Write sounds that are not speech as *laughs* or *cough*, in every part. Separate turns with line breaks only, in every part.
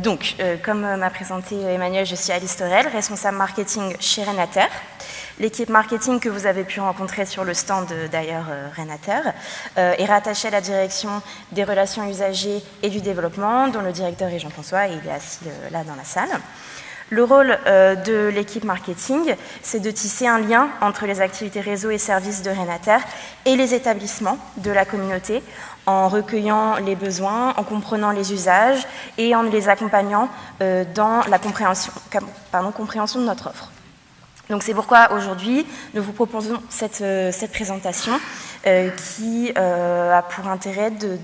donc, comme m'a présenté Emmanuel, je suis Alice Torel, responsable marketing chez Renater. L'équipe marketing que vous avez pu rencontrer sur le stand d'ailleurs Renater est rattachée à la direction des relations usagers et du développement, dont le directeur est Jean-François et il est assis là dans la salle. Le rôle euh, de l'équipe marketing, c'est de tisser un lien entre les activités réseau et services de Renater et les établissements de la communauté en recueillant les besoins, en comprenant les usages et en les accompagnant euh, dans la compréhension, de notre offre. Donc c'est pourquoi aujourd'hui nous vous proposons cette, euh, présentation qui a pour intérêt de,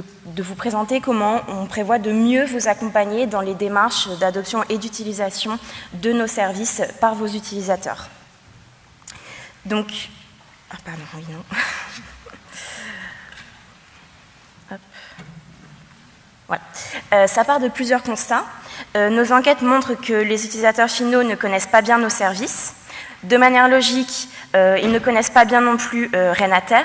vous présenter comment on prévoit de mieux vous accompagner dans les démarches d'adoption et d'utilisation de nos services par vos utilisateurs. Donc, ah pardon, oui, non. *laughs* Euh, ça part de plusieurs constats. Euh, nos enquêtes montrent que les utilisateurs finaux ne connaissent pas bien nos services. De manière logique, euh, ils ne connaissent pas bien non plus euh, Renater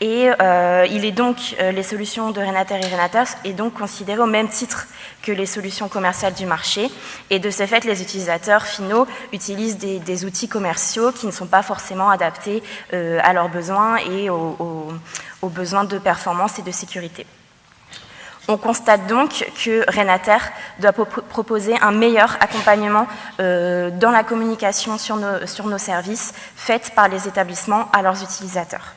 et euh, il est donc, les solutions de Renater et Renater est donc considérées au même titre que les solutions commerciales du marché et de ce fait les utilisateurs finaux utilisent des, outils commerciaux qui ne sont pas forcément adaptés à leurs besoins et aux besoins de performance et de sécurité. On constate donc que Renater doit proposer un meilleur accompagnement euh, dans la communication sur nos, services faite par les établissements à leurs utilisateurs.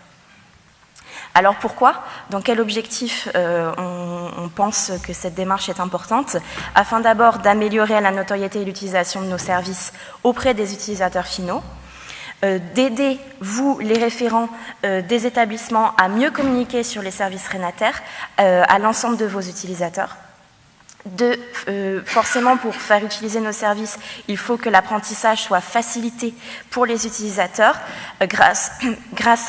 Alors pourquoi? Dans quel objectif euh, on, pense que cette démarche est importante? Afin d'abord d'améliorer la notoriété et l'utilisation de nos services auprès des utilisateurs finaux, d'aider, vous, les référents euh, des établissements, à mieux communiquer sur les services rénataires euh, à l'ensemble de vos utilisateurs. De, forcément, pour faire utiliser nos services, il faut que l'apprentissage soit facilité pour les utilisateurs *coughs* grâce,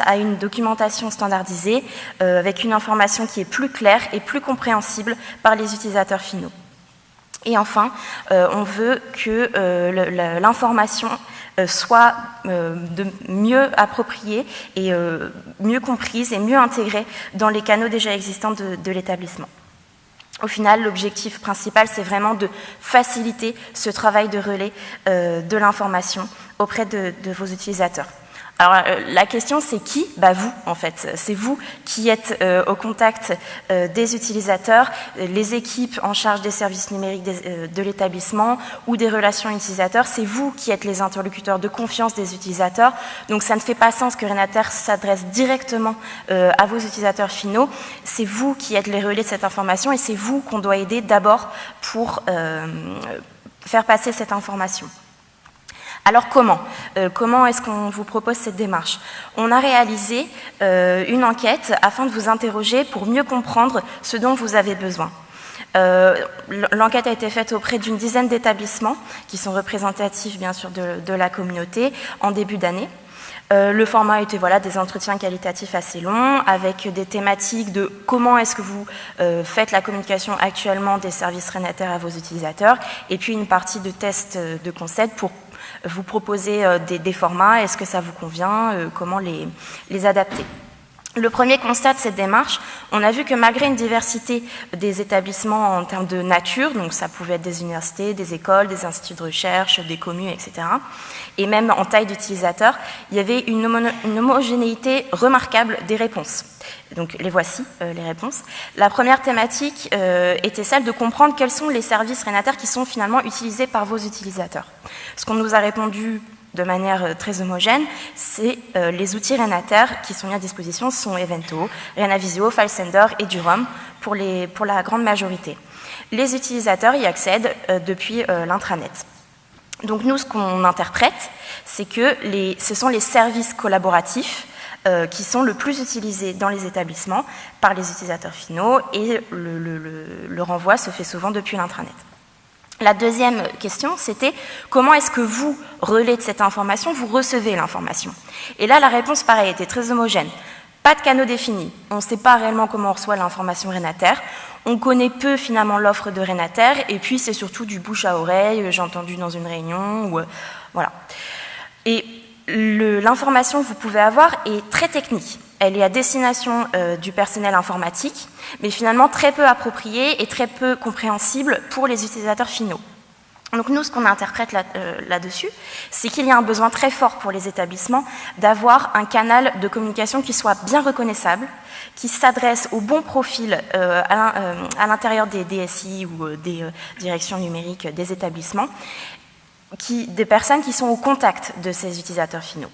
à une documentation standardisée avec une information qui est plus claire et plus compréhensible par les utilisateurs finaux. Et enfin, on veut que l'information euh, soit euh, mieux appropriée et euh, mieux comprise et mieux intégrée dans les canaux déjà existants de, l'établissement. Au final, l'objectif principal, c'est vraiment de faciliter ce travail de relais de l'information auprès de vos utilisateurs. Alors euh, la question c'est qui Bah vous en fait, c'est vous qui êtes euh, au contact euh, des utilisateurs, les équipes en charge des services numériques de l'établissement ou des relations utilisateurs, c'est vous qui êtes les interlocuteurs de confiance des utilisateurs. Donc ça ne fait pas sens que Renater s'adresse directement à vos utilisateurs finaux, c'est vous qui êtes les relais de cette information et c'est vous qu'on doit aider d'abord pour faire passer cette information. Alors comment euh, Comment est-ce qu'on vous propose cette démarche? On a réalisé euh, une enquête afin de vous interroger pour mieux comprendre ce dont vous avez besoin. Euh, l'enquête a été faite auprès d'une dizaine d'établissements qui sont représentatifs bien sûr de, la communauté en début d'année. le format était voilà, des entretiens qualitatifs assez longs avec des thématiques de comment est-ce que vous faites la communication actuellement des services rénataires à vos utilisateurs et puis une partie de tests de concept pour vous proposez euh, des, formats, est-ce que ça vous convient, euh, comment les, adapter? Le premier constat de cette démarche, on a vu que malgré une diversité des établissements en termes de nature, donc ça pouvait être des universités, des écoles, des instituts de recherche, des communes, etc., et même en taille d'utilisateurs, il y avait une, homogénéité remarquable des réponses. Donc les voici, euh, les réponses. La première thématique était celle de comprendre quels sont les services rénataires qui sont finalement utilisés par vos utilisateurs. Ce qu'on nous a répondu de manière euh, très homogène, c'est euh, les outils Renater qui sont mis à disposition sont Evento, Renavisio, FileSender et Durom pour, la grande majorité. Les utilisateurs y accèdent euh, depuis l'intranet. Donc nous, ce qu'on interprète, c'est que ce sont les services collaboratifs qui sont le plus utilisés dans les établissements par les utilisateurs finaux et le renvoi se fait souvent depuis l'intranet. La deuxième question, c'était comment est-ce que vous, relais de cette information, vous recevez l'information? Et là, la réponse, pareil, était très homogène. Pas de canaux définis. On ne sait pas réellement comment on reçoit l'information Renater. On connaît peu finalement l'offre de Renater, et puis c'est surtout du bouche à oreille, j'ai entendu dans une réunion, ou euh, voilà. Et l'information que vous pouvez avoir est très technique. Elle est à destination euh, du personnel informatique, mais finalement très peu appropriée et très peu compréhensible pour les utilisateurs finaux. Donc nous, ce qu'on interprète euh, là-dessus, c'est qu'il y a un besoin très fort pour les établissements d'avoir un canal de communication qui soit bien reconnaissable, qui s'adresse au bon profil euh, à l'intérieur des DSI ou des directions numériques des établissements, des personnes qui sont au contact de ces utilisateurs finaux.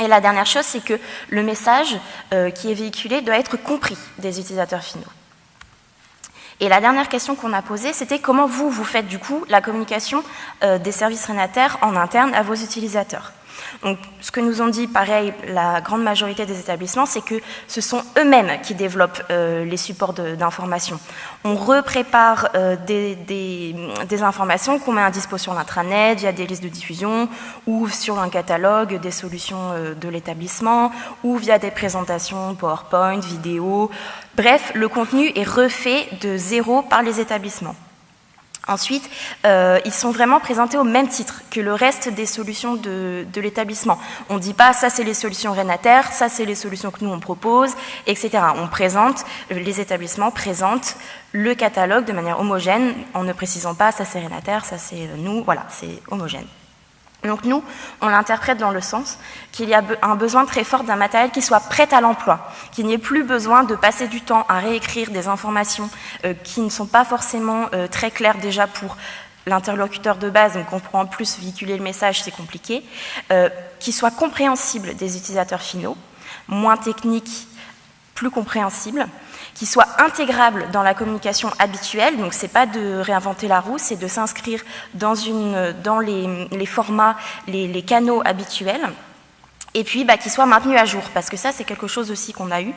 Et la dernière chose, c'est que le message euh, qui est véhiculé doit être compris des utilisateurs finaux. Et la dernière question qu'on a posée, c'était comment vous, vous faites du coup la communication euh, des services rénataires en interne à vos utilisateurs? Donc, ce que nous ont dit, pareil, la grande majorité des établissements, c'est que ce sont eux-mêmes qui développent euh, les supports d'information. On reprépare euh, des, informations qu'on met à disposition l'intranet via des listes de diffusion ou sur un catalogue des solutions euh, de l'établissement ou via des présentations PowerPoint, vidéo. Bref, le contenu est refait de zéro par les établissements. Ensuite, euh, ils sont vraiment présentés au même titre que le reste des solutions de, l'établissement. On ne dit pas ça c'est les solutions rénataires, ça c'est les solutions que nous on propose, etc. On présente, les établissements présentent le catalogue de manière homogène en ne précisant pas ça c'est rénataire, ça c'est nous, voilà, c'est homogène. Donc nous, on l'interprète dans le sens qu'il y a un besoin très fort d'un matériel qui soit prêt à l'emploi, qu'il n'y ait plus besoin de passer du temps à réécrire des informations euh, qui ne sont pas forcément euh, très claires déjà pour l'interlocuteur de base, donc on prend en plus véhiculer le message, c'est compliqué, euh, qui soit compréhensible des utilisateurs finaux, moins technique, plus compréhensible, qui soit intégrable dans la communication habituelle. Donc, c'est pas de réinventer la roue, c'est de s'inscrire dans, les, formats, les, canaux habituels. Et puis, bah, qu'il soit maintenu à jour, parce que ça, c'est quelque chose aussi qu'on a eu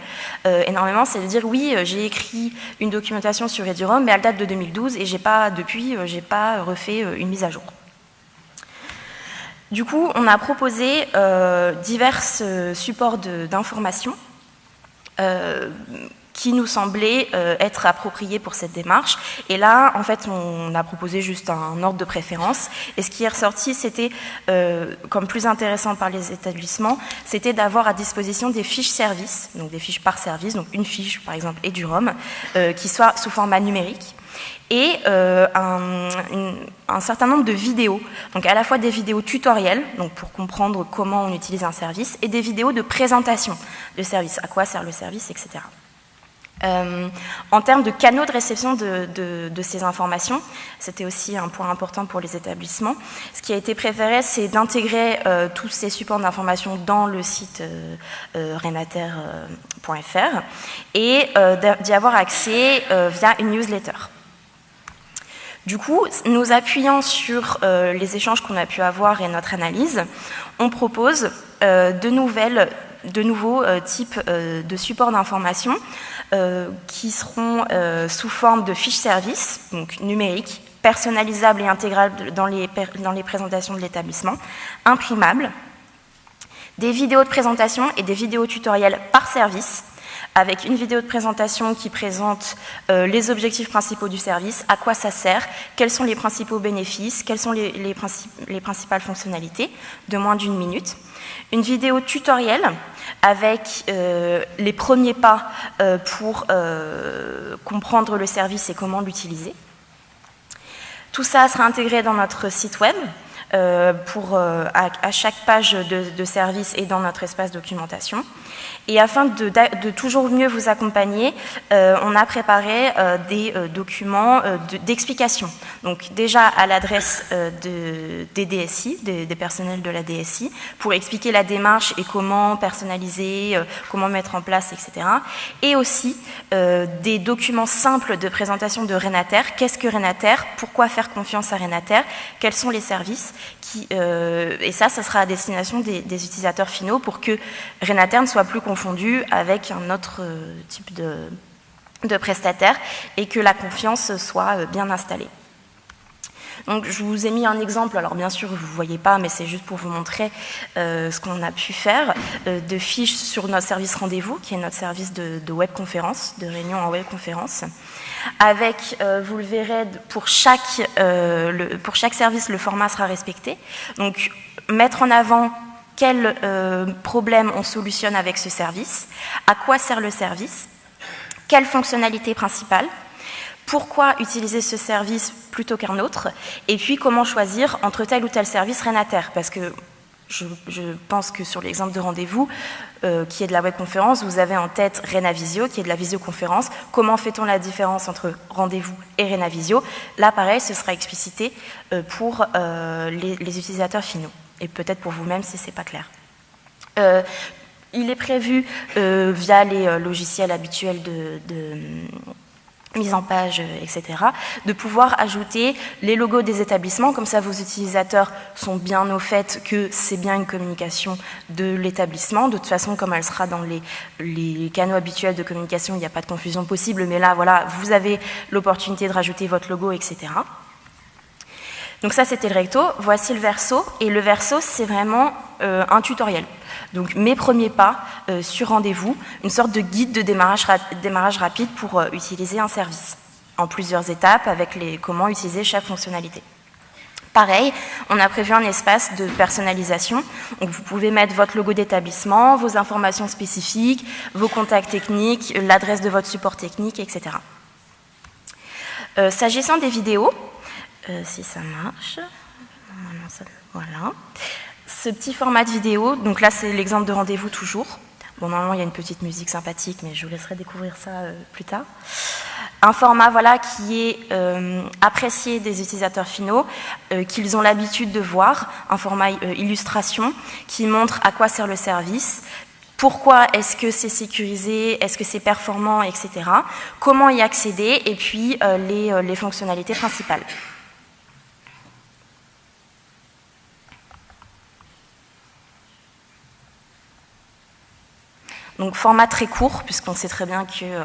euh, énormément, c'est de dire, oui, euh, j'ai écrit une documentation sur Edurom, mais elle date de 2012, et j'ai pas, depuis, euh, j'ai pas refait une mise à jour. Du coup, on a proposé divers supports d'information qui nous semblait euh, être approprié pour cette démarche. Et là, en fait, on a proposé juste un ordre de préférence. Et ce qui est ressorti, c'était, euh, comme plus intéressant par les établissements, c'était d'avoir à disposition des fiches services, donc des fiches par service, donc une fiche, par exemple, et du ROM, euh, qui soit sous format numérique et un, un, certain nombre de vidéos, donc à la fois des vidéos tutoriels, donc pour comprendre comment on utilise un service, et des vidéos de présentation de service, à quoi sert le service, etc. Euh, en termes de canaux de réception de, ces informations, c'était aussi un point important pour les établissements. Ce qui a été préféré, c'est d'intégrer euh, tous ces supports d'information dans le site euh, renater.fr et d'y avoir accès via une newsletter. Du coup, nous appuyant sur les échanges qu'on a pu avoir et notre analyse, on propose de nouvelles de nouveaux types de supports d'information euh, qui seront euh, sous forme de fiches services, donc numériques, personnalisables et intégrables dans les, dans les présentations de l'établissement, imprimables, des vidéos de présentation et des vidéos tutoriels par service, avec une vidéo de présentation qui présente euh, les objectifs principaux du service, à quoi ça sert, quels sont les principaux bénéfices, quelles sont les, les, les principales fonctionnalités, de moins d'une minute. Une vidéo tutoriel avec euh, les premiers pas euh, pour comprendre le service et comment l'utiliser. Tout ça sera intégré dans notre site web pour, à, chaque page de, service et dans notre espace documentation. Et afin de, toujours mieux vous accompagner, on a préparé des documents d'explication. Donc déjà à l'adresse des DSI, des, des, personnels de la DSI, pour expliquer la démarche et comment personnaliser, euh, comment mettre en place, etc. Et aussi euh, des documents simples de présentation de Renater. Qu'est-ce que Renater? Pourquoi faire confiance à Renater? Quels sont les services euh, Et ça, ça sera à destination des, utilisateurs finaux pour que Renater ne soit plus confondu avec un autre type de, de prestataire et que la confiance soit bien installée. Donc, je vous ai mis un exemple, alors bien sûr vous ne voyez pas, mais c'est juste pour vous montrer euh, ce qu'on a pu faire, euh, de fiches sur notre service rendez-vous, qui est notre service de, webconférence, de réunion en webconférence, avec, euh, vous le verrez, pour chaque, pour chaque service, le format sera respecté. Donc, mettre en avant quel problème on solutionne avec ce service, à quoi sert le service, quelle fonctionnalité principale, pourquoi utiliser ce service plutôt qu'un autre, et puis comment choisir entre tel ou tel service Renater, parce que je, pense que sur l'exemple de rendez-vous, euh, qui est de la webconférence, vous avez en tête Renavisio, qui est de la visioconférence. Comment fait-on la différence entre rendez-vous et Renavisio? Là, pareil, ce sera explicité euh, pour euh, les, utilisateurs finaux, et peut-être pour vous-même si ce n'est pas clair. il est prévu, via les logiciels habituels de mise en page, euh, etc., de pouvoir ajouter les logos des établissements, comme ça vos utilisateurs sont bien au fait que c'est bien une communication de l'établissement. De toute façon, comme elle sera dans les, les canaux habituels de communication, il n'y a pas de confusion possible, mais là, voilà, vous avez l'opportunité de rajouter votre logo, etc. Donc ça, c'était le recto. Voici le verso. Et le verso, c'est vraiment euh, un tutoriel. Donc mes premiers pas euh, sur rendez-vous, une sorte de guide de démarrage, rapide pour euh, utiliser un service, en plusieurs étapes avec les, comment utiliser chaque fonctionnalité. Pareil, on a prévu un espace de personnalisation. Donc vous pouvez mettre votre logo d'établissement, vos informations spécifiques, vos contacts techniques, l'adresse de votre support technique, etc. S'agissant des vidéos, si ça marche, voilà ce petit format de vidéo, donc là c'est l'exemple de rendez-vous toujours. Bon, normalement il y a une petite musique sympathique, mais je vous laisserai découvrir ça euh, plus tard. Un format voilà, qui est euh, apprécié des utilisateurs finaux, euh, qu'ils ont l'habitude de voir, un format illustration qui montre à quoi sert le service, pourquoi est-ce que c'est sécurisé, est-ce que c'est performant, etc. Comment y accéder, et puis les fonctionnalités principales. Donc format très court, puisqu'on sait très bien que euh,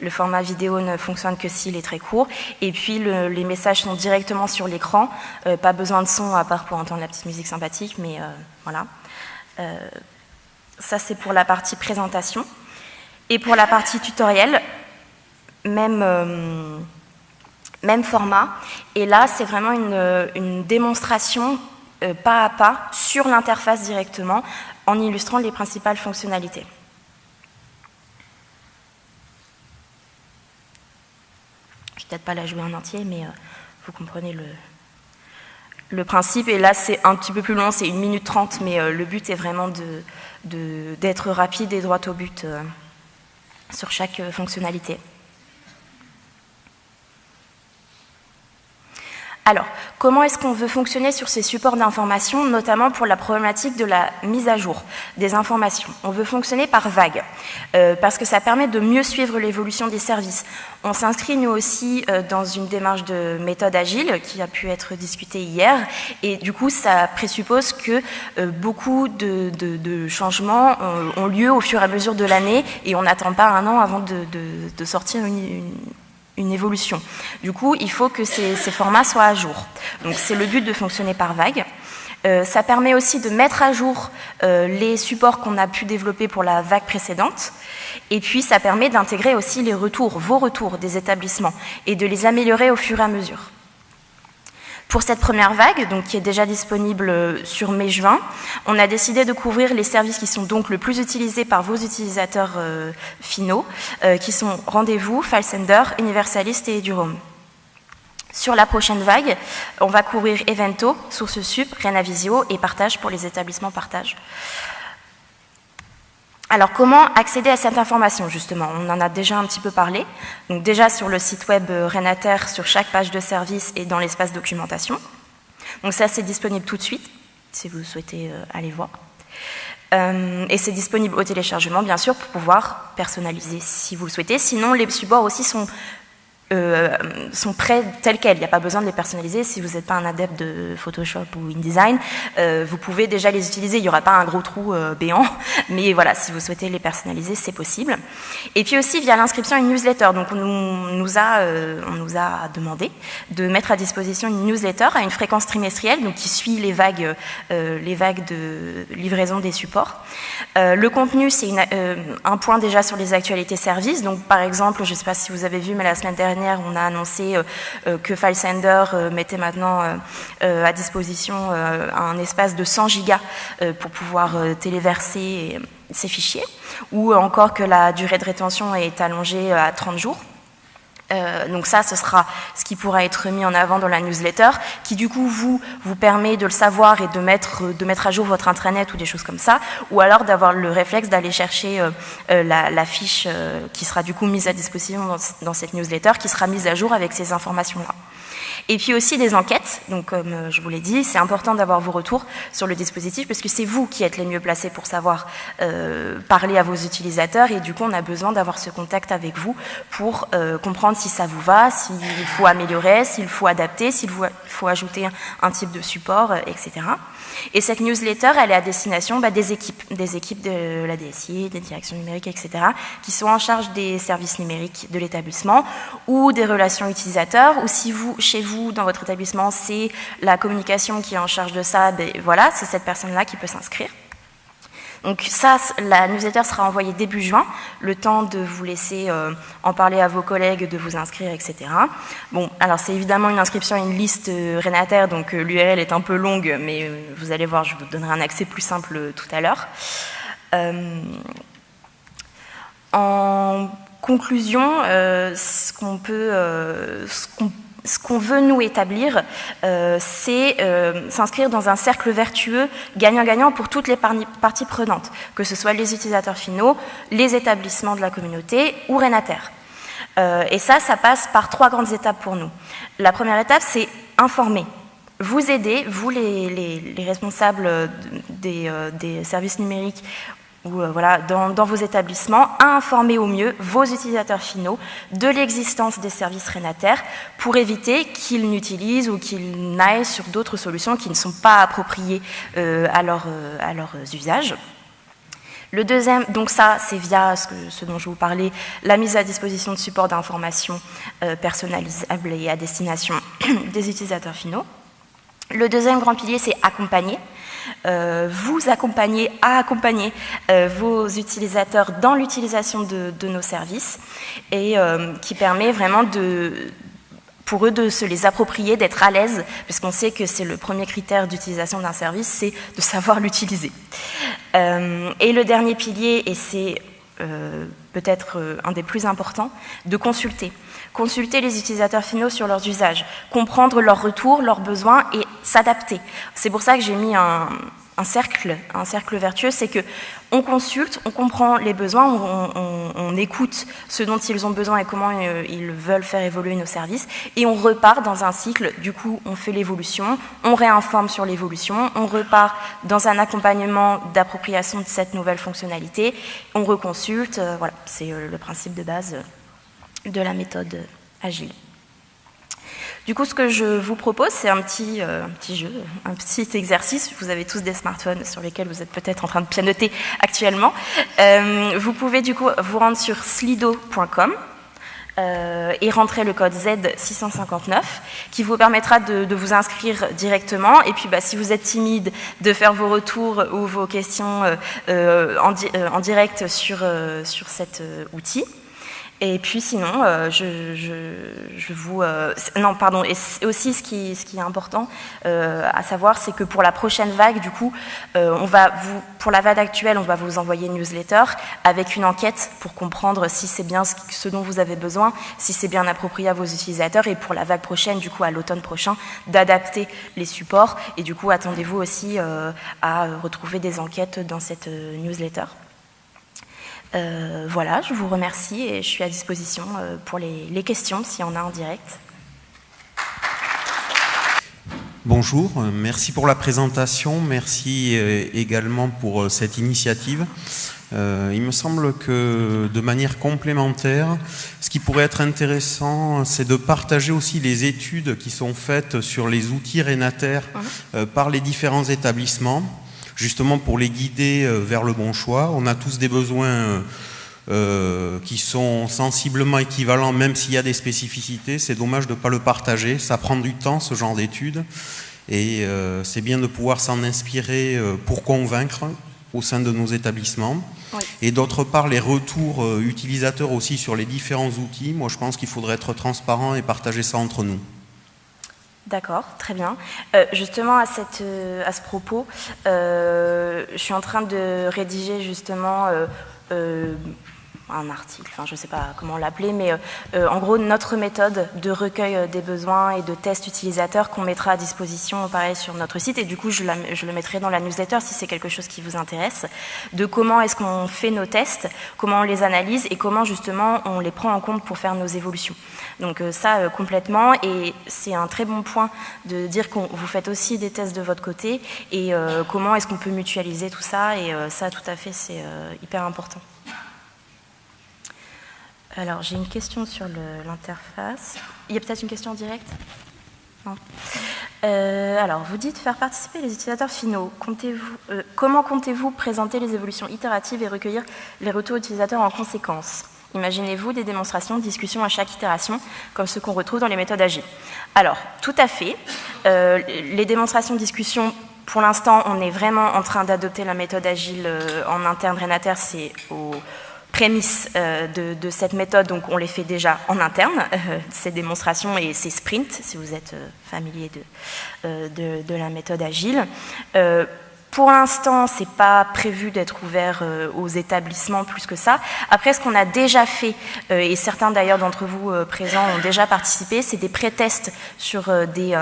le format vidéo ne fonctionne que s'il est très court. Et puis les messages sont directement sur l'écran, euh, pas besoin de son à part pour entendre la petite musique sympathique, mais euh, voilà. ça c'est pour la partie présentation. Et pour la partie tutoriel, même, même format. Et là c'est vraiment une, une démonstration pas à pas sur l'interface directement en illustrant les principales fonctionnalités. Peut-être pas la jouer en entier, mais euh, vous comprenez le, principe. Et là, c'est un petit peu plus long, c'est une minute trente, mais euh, le but est vraiment d'être rapide et droit au but euh, sur chaque fonctionnalité. Alors, comment est-ce qu'on veut fonctionner sur ces supports d'information, notamment pour la problématique de la mise à jour des informations? On veut fonctionner par vague, euh, parce que ça permet de mieux suivre l'évolution des services. On s'inscrit, nous aussi, euh, dans une démarche de méthode agile qui a pu être discutée hier, et du coup, ça présuppose que euh, beaucoup de, changements ont lieu au fur et à mesure de l'année, et on n'attend pas un an avant de, sortir une évolution. Du coup, il faut que ces, formats soient à jour. Donc c'est le but de fonctionner par vague. Euh, ça permet aussi de mettre à jour euh, les supports qu'on a pu développer pour la vague précédente. Et puis, ça permet d'intégrer aussi les retours, vos retours des établissements, et de les améliorer au fur et à mesure. Pour cette première vague, donc, qui est déjà disponible euh, sur mai-juin, on a décidé de couvrir les services qui sont donc le plus utilisés par vos utilisateurs euh, finaux, euh, qui sont Rendez-vous, FileSender, Universalist et EduRoam. Sur la prochaine vague, on va couvrir Evento, SourceSup, Renavisio et Partage pour les établissements partage. Alors comment accéder à cette information justement? On en a déjà un petit peu parlé. Donc déjà sur le site web euh, Renater, sur chaque page de service et dans l'espace documentation. Donc ça c'est disponible tout de suite si vous souhaitez euh, aller voir. Euh, et c'est disponible au téléchargement bien sûr pour pouvoir personnaliser si vous le souhaitez. Sinon les supports aussi sont euh, sont prêts tels quels. Il n'y a pas besoin de les personnaliser. Si vous n'êtes pas un adepte de Photoshop ou InDesign, euh, vous pouvez déjà les utiliser. Il n'y aura pas un gros trou euh, béant, *laughs* mais voilà, si vous souhaitez les personnaliser, c'est possible. Et puis aussi via l'inscription à une newsletter. Donc on nous, a, on nous a demandé de mettre à disposition une newsletter à une fréquence trimestrielle, donc qui suit les vagues, les vagues de livraison des supports. le contenu, c'est un point déjà sur les actualités services. Donc par exemple, je ne sais pas si vous avez vu, mais la semaine dernière on a annoncé que FileSender mettait maintenant à disposition un espace de 100 gigas pour pouvoir téléverser ces fichiers, ou encore que la durée de rétention est allongée à 30 jours. Euh, donc ça, ce sera ce qui pourra être mis en avant dans la newsletter, qui du coup vous, vous permet de le savoir et de mettre, de mettre à jour votre intranet ou des choses comme ça, ou alors d'avoir le réflexe d'aller chercher euh, euh, la, fiche qui sera du coup mise à disposition dans, cette newsletter, qui sera mise à jour avec ces informations-là. Et puis aussi des enquêtes, donc comme je vous l'ai dit, c'est important d'avoir vos retours sur le dispositif parce que c'est vous qui êtes les mieux placés pour savoir parler à vos utilisateurs et du coup on a besoin d'avoir ce contact avec vous pour comprendre si ça vous va, s'il faut améliorer, s'il faut adapter, s'il faut ajouter un type de support, etc. Et cette newsletter, elle est à destination bah, des équipes, des équipes de la DSI, des directions numériques, etc., qui sont en charge des services numériques de l'établissement ou des relations utilisateurs, ou si vous, chez vous, dans votre établissement, c'est la communication qui est en charge de ça, ben, voilà, c'est cette personne-là qui peut s'inscrire. Donc ça, la newsletter sera envoyée début juin, le temps de vous laisser euh, en parler à vos collègues, de vous inscrire, etc. Bon, alors c'est évidemment une inscription à une liste euh, Renataire, donc euh, l'URL est un peu longue, mais vous allez voir, je vous donnerai un accès plus simple tout à l'heure. en conclusion, ce qu'on peut, ce qu'on veut nous établir, euh, c'est euh, s'inscrire dans un cercle vertueux gagnant-gagnant pour toutes les parties prenantes, que ce soit les utilisateurs finaux, les établissements de la communauté ou Renater. Euh, et ça, ça passe par trois grandes étapes pour nous. La première étape, c'est informer. Vous aider, vous les, responsables des, des, services numériques ou euh, voilà, dans, vos établissements, informer au mieux vos utilisateurs finaux de l'existence des services rénataires pour éviter qu'ils n'utilisent ou qu'ils n'aillent sur d'autres solutions qui ne sont pas appropriées euh, à, leur, euh, leurs usages. Le deuxième, donc ça, c'est via ce, ce, dont je vous parlais, la mise à disposition de supports d'information personnalisables et à destination *clears throat* des utilisateurs finaux. Le deuxième grand pilier, c'est accompagner. Euh, vous accompagner à accompagner euh, vos utilisateurs dans l'utilisation de, nos services et euh, qui permet vraiment de, pour eux de se les approprier, d'être à l'aise, puisqu'on sait que c'est le premier critère d'utilisation d'un service, c'est de savoir *laughs* l'utiliser. et le dernier pilier, et c'est peut-être un des plus importants, de consulter consulter les utilisateurs finaux sur leurs usages, comprendre leurs retours, leurs besoins et s'adapter. C'est pour ça que j'ai mis un, cercle, un cercle vertueux, c'est que on consulte, on comprend les besoins, on, écoute ce dont ils ont besoin et comment euh, ils veulent faire évoluer nos services, et on repart dans un cycle. Du coup, on fait l'évolution, on réinforme sur l'évolution, on repart dans un accompagnement d'appropriation de cette nouvelle fonctionnalité, on reconsulte. Euh, voilà, c'est euh, le principe de base de la méthode agile. Du coup, ce que je vous propose, c'est un petit, euh, un petit jeu, un petit exercice. Vous avez tous des smartphones sur lesquels vous êtes peut-être en train de pianoter actuellement. Euh, vous pouvez du coup vous rendre sur slido.com euh, et rentrer le code Z659 qui vous permettra de, vous inscrire directement. Et puis, bah, si vous êtes timide, de faire vos retours ou vos questions en, en, direct sur, sur cet outil. Et puis sinon, euh, je, je, vous... Euh, non, pardon, et aussi ce qui, ce qui est important euh, à savoir, c'est que pour la prochaine vague, du coup, on va vous, pour la vague actuelle, on va vous envoyer une newsletter avec une enquête pour comprendre si c'est bien ce, dont vous avez besoin, si c'est bien approprié à vos utilisateurs, et pour la vague prochaine, du coup, à l'automne prochain, d'adapter les supports. Et du coup, attendez-vous aussi à retrouver des enquêtes dans cette newsletter. Euh, voilà, je vous remercie et je suis à disposition euh, pour les, questions s'il y en a en direct.
Bonjour, euh, merci pour la présentation, merci également pour cette initiative. il me semble que de manière complémentaire, ce qui pourrait être intéressant, c'est de partager aussi les études qui sont faites sur les outils rénataires par les différents établissements justement pour les guider euh, vers le bon choix. On a tous des besoins euh, euh, qui sont sensiblement équivalents, même s'il y a des spécificités. C'est dommage de ne pas le partager. Ça prend du temps, ce genre d'études. Et c'est bien de pouvoir s'en inspirer pour convaincre au sein de nos établissements. Et d'autre part, les retours utilisateurs aussi sur les différents outils. Moi, je pense qu'il faudrait être transparent et partager ça entre nous.
D'accord, très bien. Euh, justement, à, cette, euh, à, ce propos, euh, je suis en train de rédiger justement un article, enfin je ne sais pas comment l'appeler, mais en gros notre méthode de recueil des besoins et de tests utilisateurs qu'on mettra à disposition pareil sur notre site et du coup je, le mettrai dans la newsletter si c'est quelque chose qui vous intéresse, de comment est-ce qu'on fait nos tests, comment on les analyse et comment justement on les prend en compte pour faire nos évolutions. Donc euh, ça, euh, complètement, et c'est un très bon point de dire que vous faites aussi des tests de votre côté, et euh, comment est-ce qu'on peut mutualiser tout ça, et ça, tout à fait, c'est hyper important. Alors, j'ai une question sur l'interface. Il y a peut-être une question en direct non. alors, vous dites faire participer les utilisateurs finaux. -vous, comment comptez-vous présenter les évolutions itératives et recueillir les retours utilisateurs en conséquence? Imaginez-vous des démonstrations, discussions à chaque itération, comme ce qu'on retrouve dans les méthodes agiles. Alors, tout à fait. Euh, les démonstrations, discussions, pour l'instant, on est vraiment en train d'adopter la méthode agile euh, en interne. Renater, c'est aux prémices euh, de, cette méthode, donc on les fait déjà en interne, ces démonstrations et ces sprints, si vous êtes familier de, la méthode agile. Pour l'instant, ce n'est pas prévu d'être ouvert euh, aux établissements plus que ça. Après, ce qu'on a déjà fait, euh, et certains d'ailleurs d'entre vous euh, présents ont déjà participé, c'est des pré-tests sur des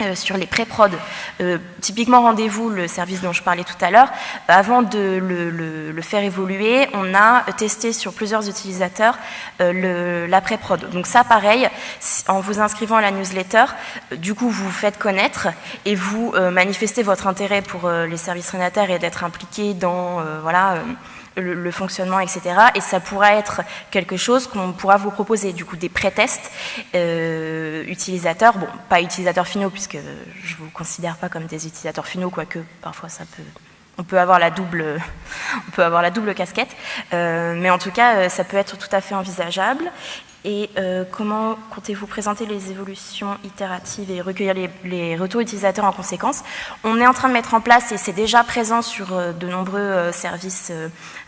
euh, sur les pré-prod, euh, typiquement rendez-vous, le service dont je parlais tout à l'heure, avant de le, faire évoluer, on a testé sur plusieurs utilisateurs euh, la pré-prod. Donc ça, pareil, en vous inscrivant à la newsletter, du coup, vous vous faites connaître et vous manifestez votre intérêt pour les services rénataires et d'être impliqué dans, voilà, le, fonctionnement, etc. Et ça pourra être quelque chose qu'on pourra vous proposer, du coup, des pré-tests euh, utilisateurs, bon, pas utilisateurs finaux, puisque je ne vous considère pas comme des utilisateurs finaux, quoique parfois ça peut on peut avoir la double, *laughs* on peut avoir la double casquette, euh, mais en tout cas, euh, ça peut être tout à fait envisageable. Et euh, comment comptez-vous présenter les évolutions itératives et recueillir les, retours utilisateurs en conséquence? On est en train de mettre en place, et c'est déjà présent sur euh, de nombreux euh, services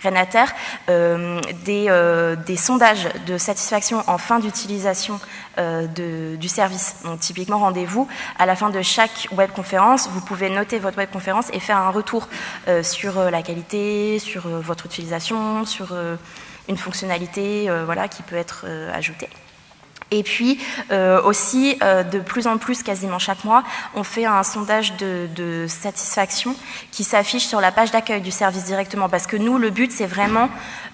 Renater, des, des, sondages de satisfaction en fin d'utilisation du service. Donc typiquement, rendez-vous, à la fin de chaque webconférence, vous pouvez noter votre webconférence et faire un retour sur la qualité, sur votre utilisation, sur une fonctionnalité euh, voilà, qui peut être euh, ajoutée. Et puis euh, aussi, de plus en plus, quasiment chaque mois, on fait un sondage de, satisfaction qui s'affiche sur la page d'accueil du service directement. Parce que nous, le but, c'est vraiment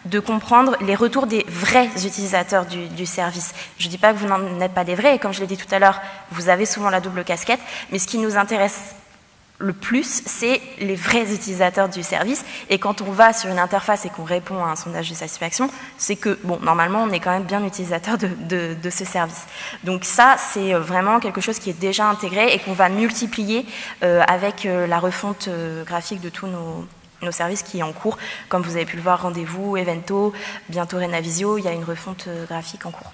de comprendre les retours des vrais utilisateurs du, du service. Je ne dis pas que vous n'en êtes pas des vrais, et comme je l'ai dit tout à l'heure, vous avez souvent la double casquette, mais ce qui nous intéresse le plus, c'est les vrais utilisateurs du service. Et quand on va sur une interface et qu'on répond à un sondage de satisfaction, c'est que, bon, normalement, on est quand même bien utilisateur de, ce service. Donc ça, c'est euh, vraiment quelque chose qui est déjà intégré et qu'on va multiplier euh, avec euh, la refonte graphique de tous nos, nos, services qui est en cours. Comme vous avez pu le voir, Rendez-vous, Evento, bientôt Renavisio, il y a une refonte graphique en cours.